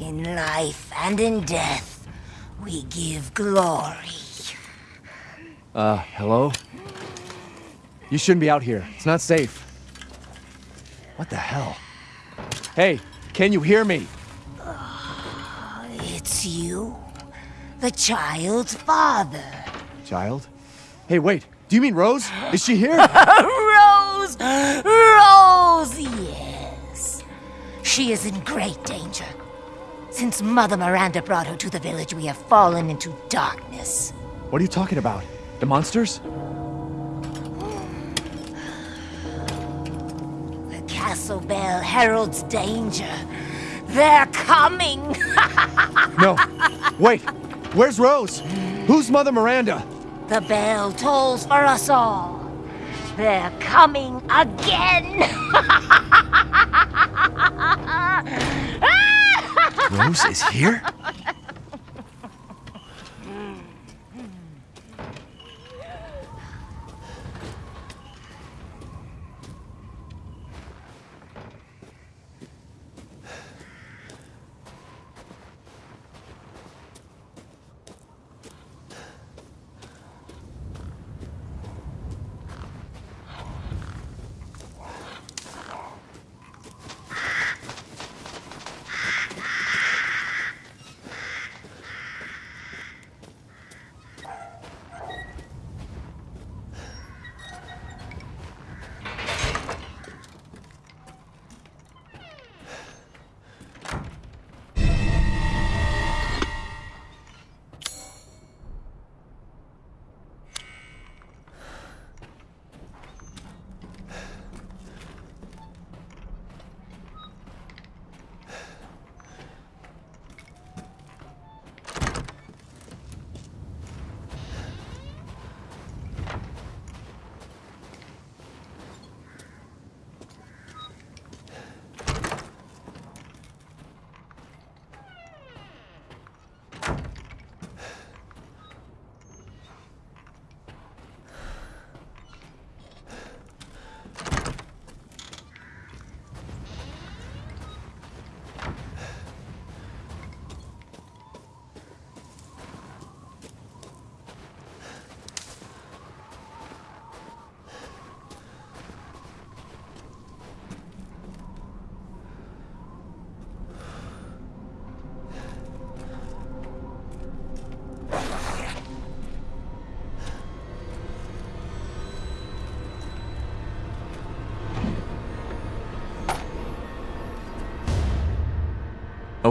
In life and in death, we give glory. Uh, hello? You shouldn't be out here. It's not safe. What the hell? Hey, can you hear me? It's you, the child's father. Child? Hey, wait. Do you mean Rose? Is she here? Rose! Rose, yes. She is in great danger. Since Mother Miranda brought her to the village, we have fallen into darkness. what are you talking about? The monsters? The castle bell heralds danger. They're coming! No. Wait. Where's Rose? Who's Mother Miranda? the bell tolls for us all. They're coming again! Rose is here?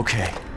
Okay.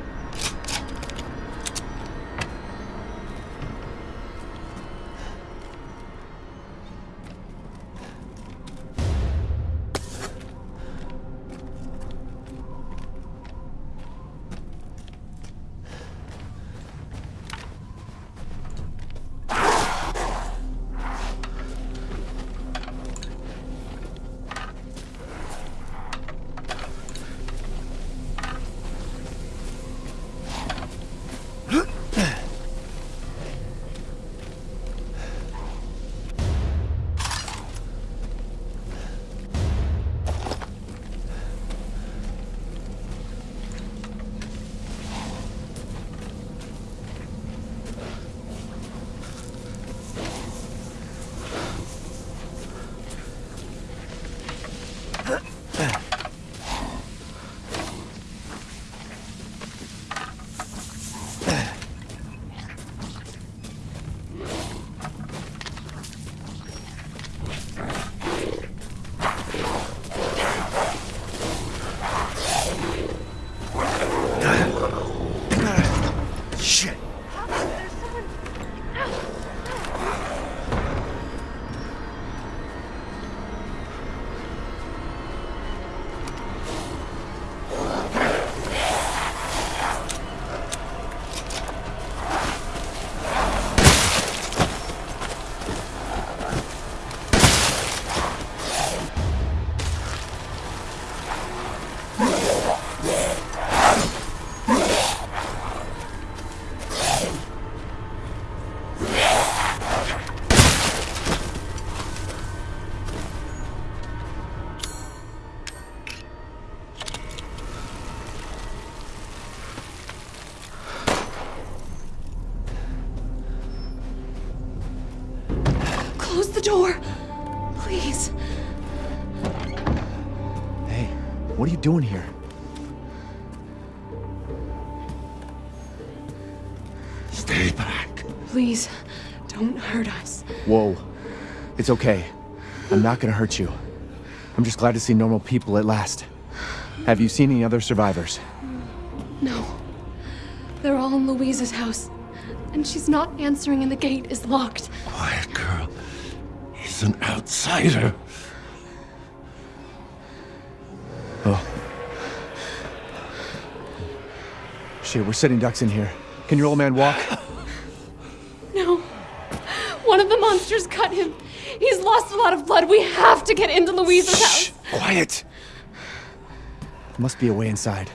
Door. Please. Hey, what are you doing here? Stay back. Please, don't hurt us. Whoa. It's okay. I'm not gonna hurt you. I'm just glad to see normal people at last. Have you seen any other survivors? No. They're all in Luiza's house. And she's not answering and the gate is locked. Quiet girl. He's an outsider. Oh. Shit, we're sitting ducks in here. Can your old man walk? No. One of the monsters cut him. He's lost a lot of blood. We have to get into Luiza's Shh! house. Quiet! There must be a way inside.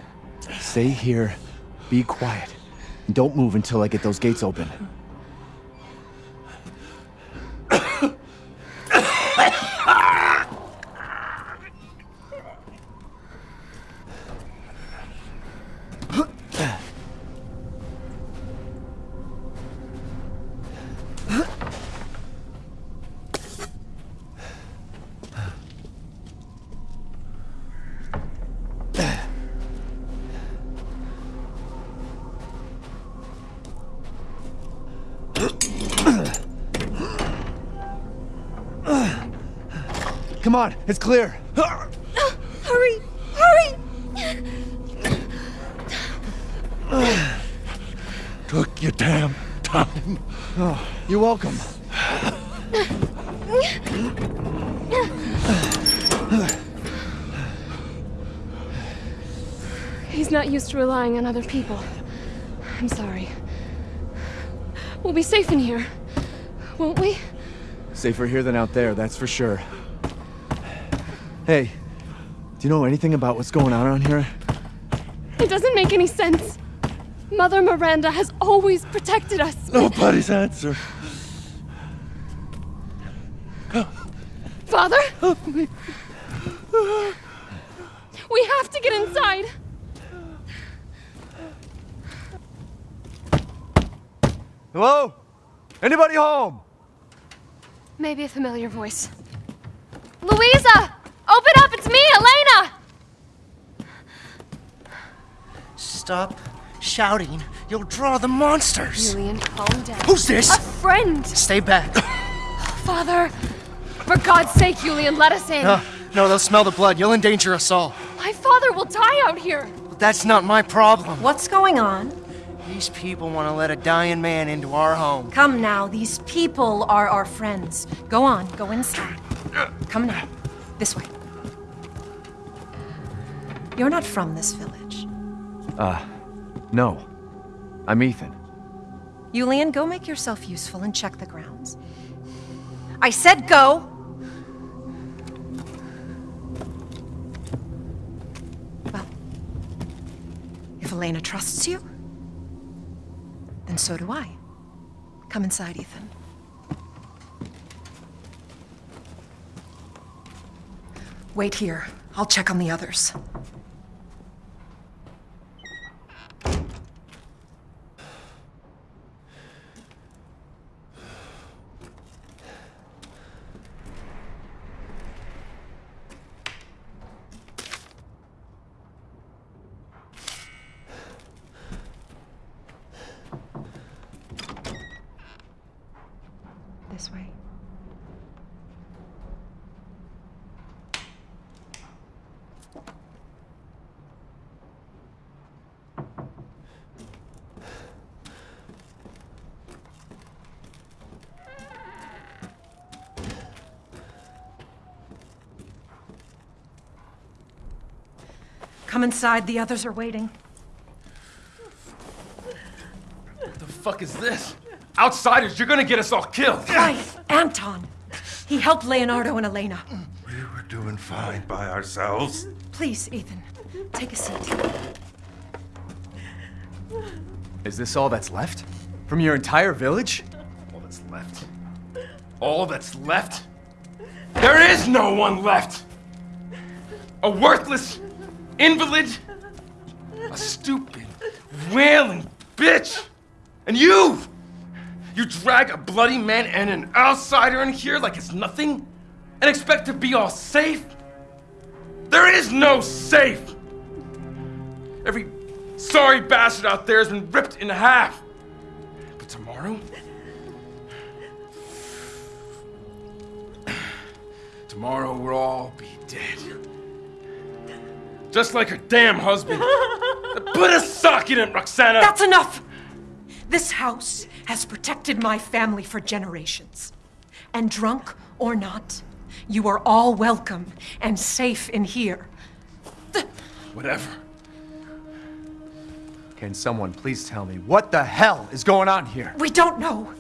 Stay here, be quiet, and don't move until I get those gates open. Come on, it's clear. Hurry! Hurry! Took your damn time. Oh, you're welcome. He's not used to relying on other people. I'm sorry. We'll be safe in here, won't we? Safer here than out there, that's for sure. Hey, do you know anything about what's going on around here? It doesn't make any sense. Mother Miranda has always protected us. Nobody's answer. Father? We have to get inside. Hello? Anybody home? Maybe a familiar voice. Luiza! Open up! It's me, Elena! Stop shouting. You'll draw the monsters. Julian, calm down. Who's this? A friend! Stay back. Father! For God's sake, Julian, let us in. No, no, they'll smell the blood. You'll endanger us all. My father will die out here. But that's not my problem. What's going on? These people want to let a dying man into our home. Come now, these people are our friends. Go on, go inside. Come now. This way. You're not from this village. Uh, no. I'm Ethan. Yulian, go make yourself useful and check the grounds. I said go! Well, if Elena trusts you, then so do I. Come inside, Ethan. Wait here. I'll check on the others. This way. Come inside, the others are waiting. What the fuck is this? Outsiders, you're gonna get us all killed. Quiet! Anton! He helped Leonardo and Elena. We were doing fine by ourselves. Please, Ethan, take a seat. Is this all that's left? From your entire village? All that's left. All that's left? There is no one left! A worthless invalid, a stupid, wailing bitch, and you! You drag a bloody man and an outsider in here like it's nothing? And expect to be all safe? There is no safe! Every sorry bastard out there has been ripped in half. But tomorrow? Tomorrow we'll all be dead. Just like her damn husband. Put a sock in it, Roxana! That's enough! This house has protected my family for generations. And drunk or not, you are all welcome and safe in here. Whatever. Can someone please tell me what the hell is going on here? We don't know.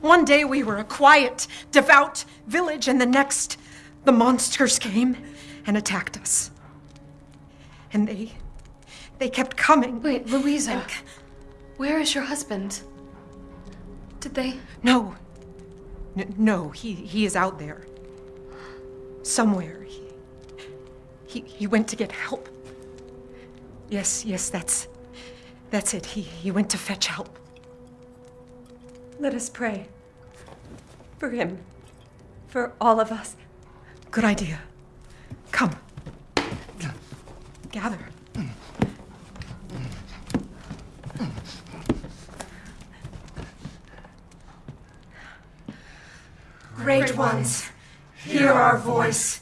One day we were a quiet, devout village, and the next, the monsters came and attacked us. And they. they kept coming. Wait, Luiza. Where is your husband? Did they? No. N- no, he, he is out there. Somewhere. He, he, he went to get help. Yes, yes, that's. That's it. He, he went to fetch help. Let us pray. For him. For all of us. Good idea. Come. Gather. Great ones, hear our voice.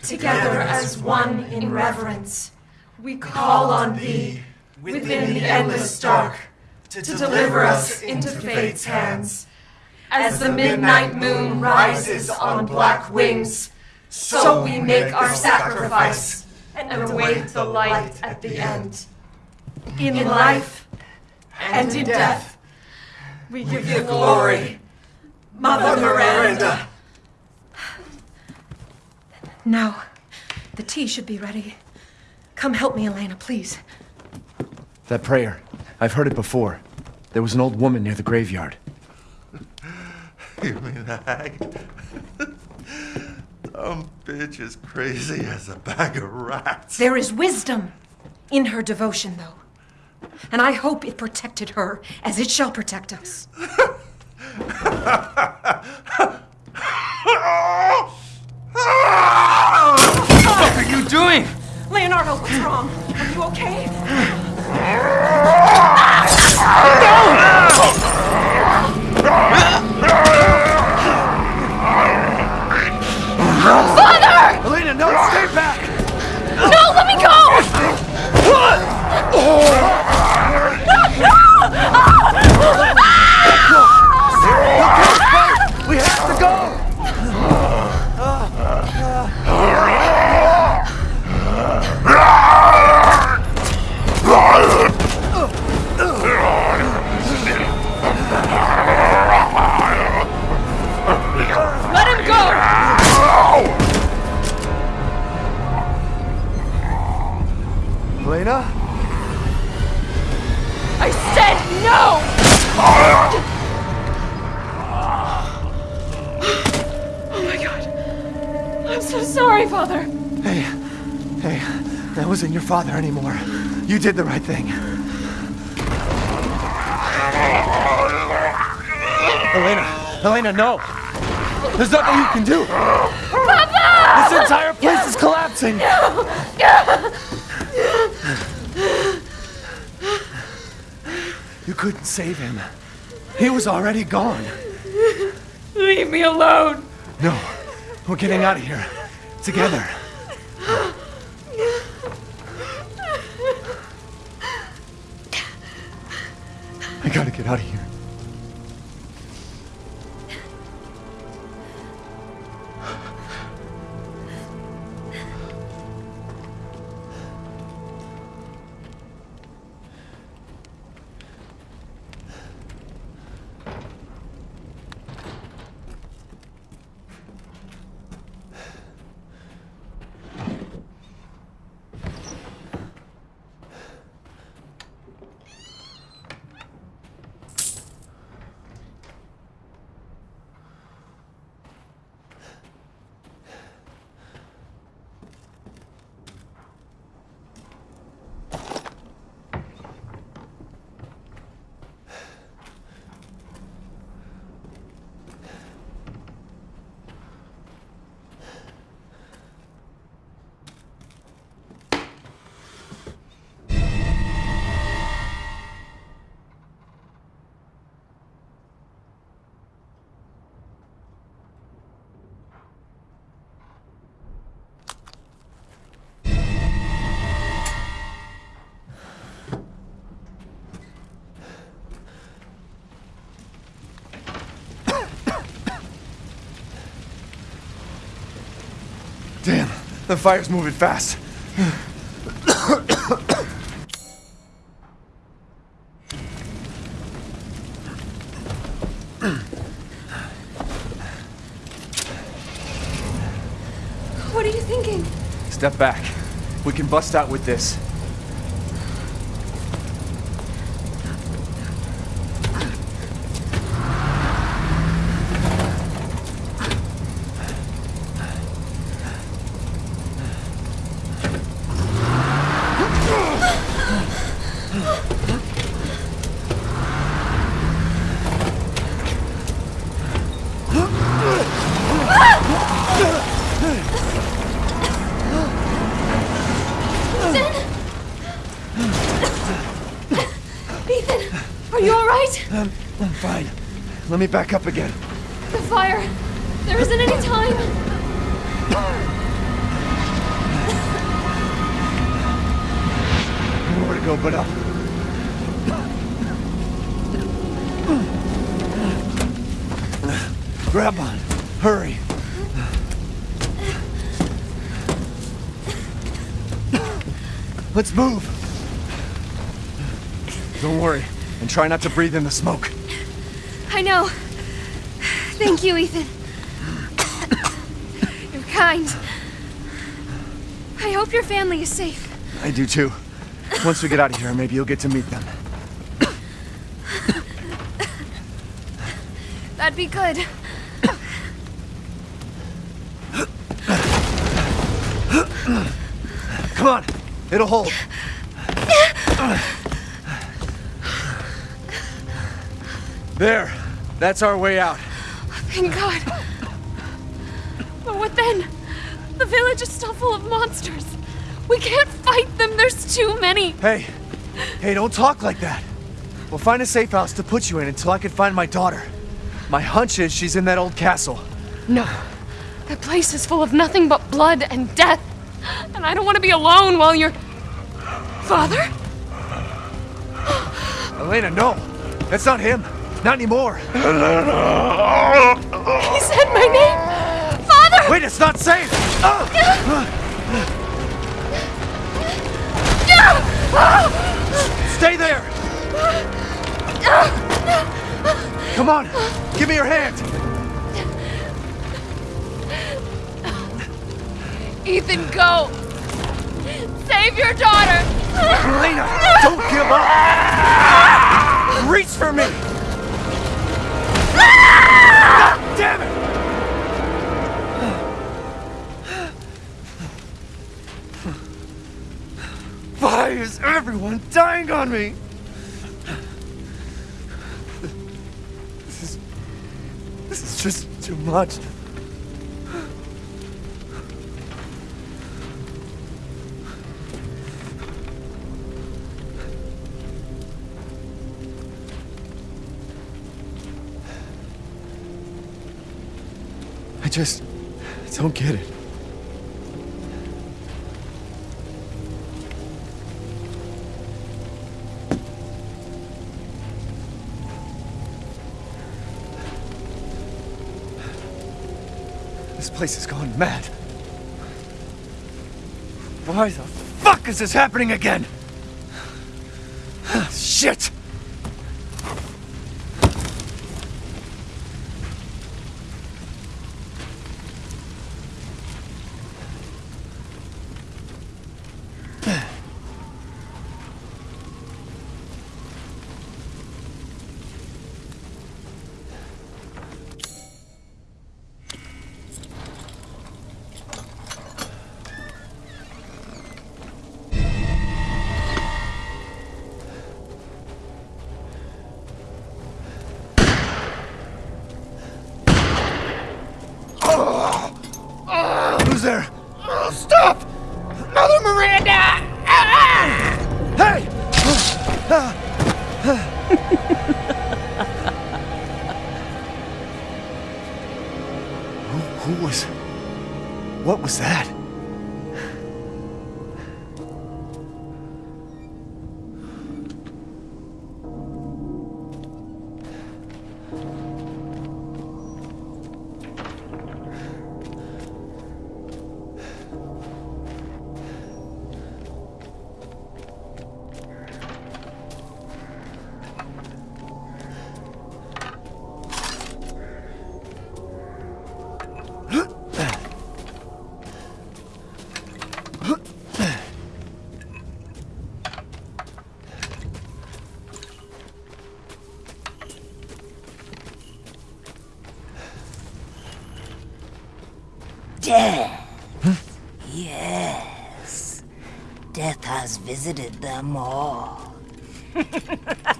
Together as one in reverence, we call on thee within the endless dark to deliver us into fate's hands. As the midnight moon rises on black wings, so we make our sacrifice and await the light at the end. In life and in death, we give you glory, Mother Miranda. Now, the tea should be ready. Come help me, Elena, please. That prayer. I've heard it before. There was an old woman near the graveyard. You mean the hag? Dumb bitch is crazy as a bag of rats. There is wisdom in her devotion, though. And I hope it protected her as it shall protect us. What are you doing? Leonardo, what's wrong? Are you okay? Father anymore. You did the right thing. Elena, Elena, no! There's nothing you can do! Papa! This entire place is collapsing! You couldn't save him. He was already gone. Leave me alone. No, we're getting out of here. Together. The fire's moving fast. What are you thinking? Step back. We can bust out with this. Ethan, are you alright? I'm, I'm fine. Let me back up again. The fire. There isn't any time. Nowhere to go but up. Grab on. Hurry. Let's move. Don't worry, and try not to breathe in the smoke. I know. Thank you, Ethan. You're kind. I hope your family is safe. I do too. Once we get out of here, maybe you'll get to meet them. That'd be good. Come on, it'll hold. There, that's our way out. Thank God. But what then? The village is still full of monsters. We can't fight them. There's too many. Hey, hey, don't talk like that. We'll find a safe house to put you in until I can find my daughter. My hunch is she's in that old castle. No. That place is full of nothing but blood and death. And I don't want to be alone while you're. Father? Elena, no. That's not him. Not anymore. He said my name! Father! Wait, it's not safe! Ah! Stay there! Come on, give me your hand! Ethan, go! Save your daughter! Elena, don't give up! Reach for me! Damn it! Why is everyone dying on me? This is... This is just too much. Just don't get it. This place has gone mad. Why the fuck is this happening again? Who, was... What was that? Death. Yes. Death has visited them all.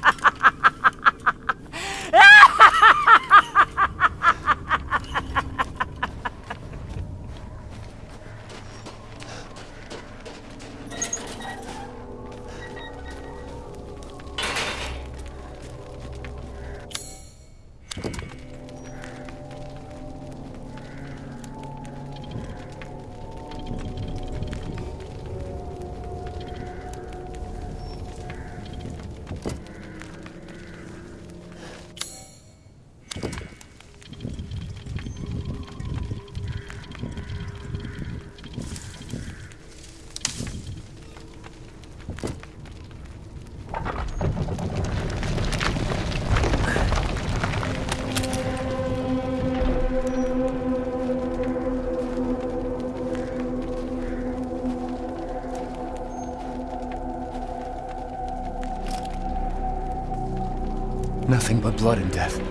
Nothing but blood and death.